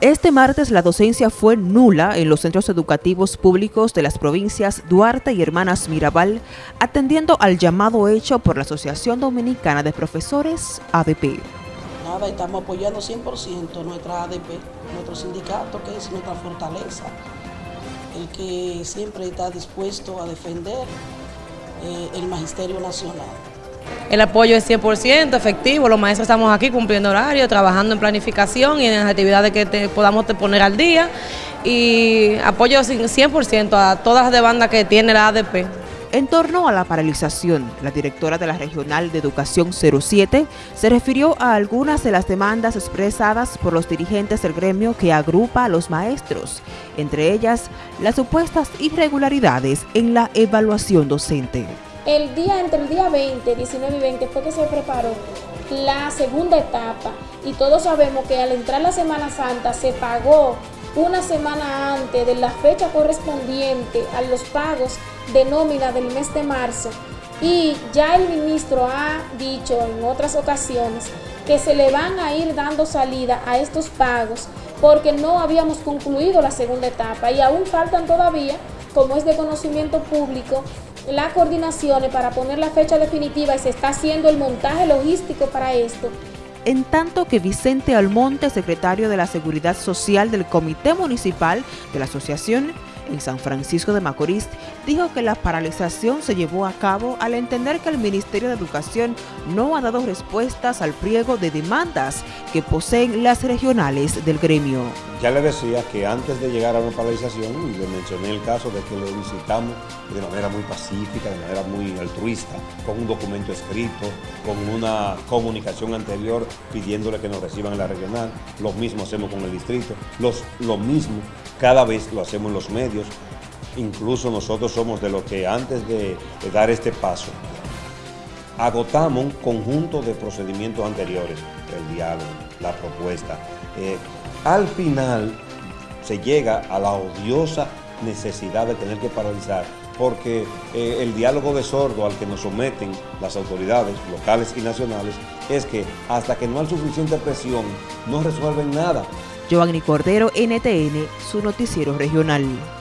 Este martes la docencia fue nula en los centros educativos públicos de las provincias Duarte y Hermanas Mirabal, atendiendo al llamado hecho por la Asociación Dominicana de Profesores, ADP. Nada, estamos apoyando 100% nuestra ADP, nuestro sindicato, que es nuestra fortaleza, el que siempre está dispuesto a defender eh, el Magisterio Nacional. El apoyo es 100% efectivo, los maestros estamos aquí cumpliendo horario, trabajando en planificación y en las actividades que podamos poner al día y apoyo 100% a todas las demandas que tiene la ADP. En torno a la paralización, la directora de la Regional de Educación 07 se refirió a algunas de las demandas expresadas por los dirigentes del gremio que agrupa a los maestros, entre ellas las supuestas irregularidades en la evaluación docente. El día, entre el día 20, 19 y 20 fue que se preparó la segunda etapa. Y todos sabemos que al entrar la Semana Santa se pagó una semana antes de la fecha correspondiente a los pagos de nómina del mes de marzo. Y ya el ministro ha dicho en otras ocasiones que se le van a ir dando salida a estos pagos porque no habíamos concluido la segunda etapa. Y aún faltan todavía, como es de conocimiento público, las coordinaciones para poner la fecha definitiva y se está haciendo el montaje logístico para esto. En tanto que Vicente Almonte, secretario de la Seguridad Social del Comité Municipal de la Asociación, en San Francisco de Macorís, dijo que la paralización se llevó a cabo al entender que el Ministerio de Educación no ha dado respuestas al pliego de demandas que poseen las regionales del gremio. Ya le decía que antes de llegar a una paralización, le mencioné el caso de que le visitamos de manera muy pacífica, de manera muy altruista, con un documento escrito, con una comunicación anterior pidiéndole que nos reciban en la regional. Lo mismo hacemos con el distrito, los, lo mismo cada vez lo hacemos en los medios. Incluso nosotros somos de los que antes de, dar este paso, agotamos un conjunto de procedimientos anteriores, el diálogo, la propuesta. Eh, al final se llega a la odiosa necesidad de tener que paralizar porque eh, el diálogo de sordo al que nos someten las autoridades locales y nacionales es que hasta que no hay suficiente presión no resuelven nada. Giovanni Cordero, NTN, su noticiero regional.